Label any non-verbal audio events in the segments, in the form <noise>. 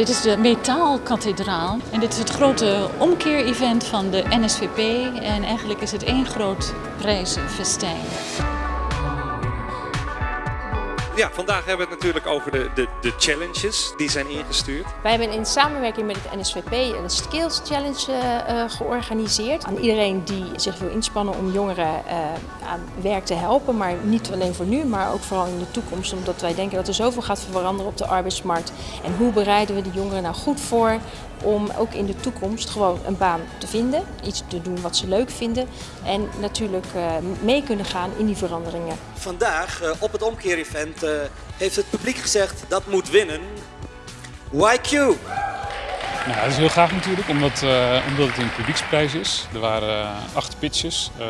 Dit is de Metaalkathedraal en dit is het grote omkeer-event van de NSVP en eigenlijk is het één groot prijzenfestijn. Ja, vandaag hebben we het natuurlijk over de, de, de challenges die zijn ingestuurd. Wij hebben in samenwerking met het NSVP een Skills Challenge uh, georganiseerd. Aan iedereen die zich wil inspannen om jongeren uh, aan werk te helpen. Maar niet alleen voor nu, maar ook vooral in de toekomst. Omdat wij denken dat er zoveel gaat veranderen op de arbeidsmarkt. En hoe bereiden we de jongeren nou goed voor om ook in de toekomst gewoon een baan te vinden. Iets te doen wat ze leuk vinden. En natuurlijk mee kunnen gaan in die veranderingen. Vandaag op het omkeer-event heeft het publiek gezegd dat moet winnen. YQ! Nou, dat is heel gaaf natuurlijk, omdat, uh, omdat het een publieksprijs is. Er waren uh, acht pitches. Uh,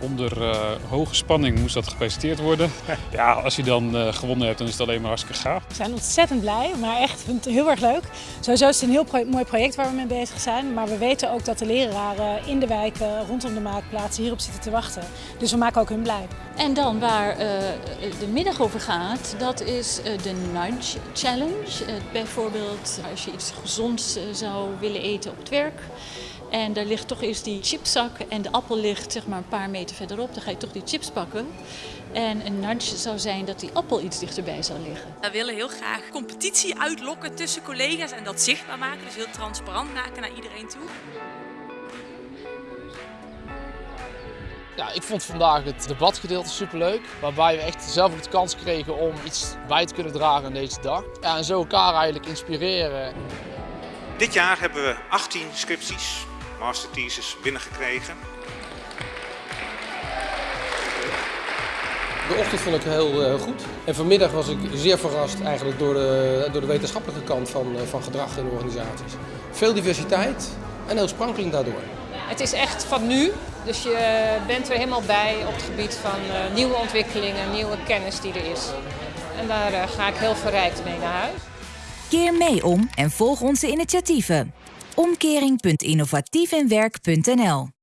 onder hoge spanning moest dat gepresenteerd worden. <laughs> ja, als je dan gewonnen hebt, dan is het alleen maar hartstikke gaaf. We zijn ontzettend blij, maar echt heel erg leuk. Sowieso is het een heel pro mooi project waar we mee bezig zijn. Maar we weten ook dat de leraren in de wijken rondom de maakplaatsen hierop zitten te wachten. Dus we maken ook hun blij. En dan waar de middag over gaat, dat is de Nudge Challenge. bijvoorbeeld als je iets gezonds zou willen eten op het werk. En daar ligt toch eens die chipzak en de appel ligt zeg maar een paar meter verderop. Dan ga je toch die chips pakken. En een nudge zou zijn dat die appel iets dichterbij zou liggen. We willen heel graag competitie uitlokken tussen collega's en dat zichtbaar maken. Dus heel transparant maken naar iedereen toe. Ja, ik vond vandaag het debatgedeelte superleuk, waarbij we echt zelf ook de kans kregen om iets bij te kunnen dragen aan deze dag. Ja, en zo elkaar eigenlijk inspireren. Dit jaar hebben we 18 scripties, master theses, binnengekregen. De ochtend vond ik heel uh, goed. En vanmiddag was ik zeer verrast eigenlijk door de, door de wetenschappelijke kant van, uh, van gedrag in organisaties. Veel diversiteit en heel sprankelend daardoor. Het is echt van nu, dus je bent er helemaal bij op het gebied van uh, nieuwe ontwikkelingen, nieuwe kennis die er is. En daar ga ik heel verrijkt mee naar huis. Keer mee om en volg onze initiatieven. Omkering.innovatiefinwerk.nl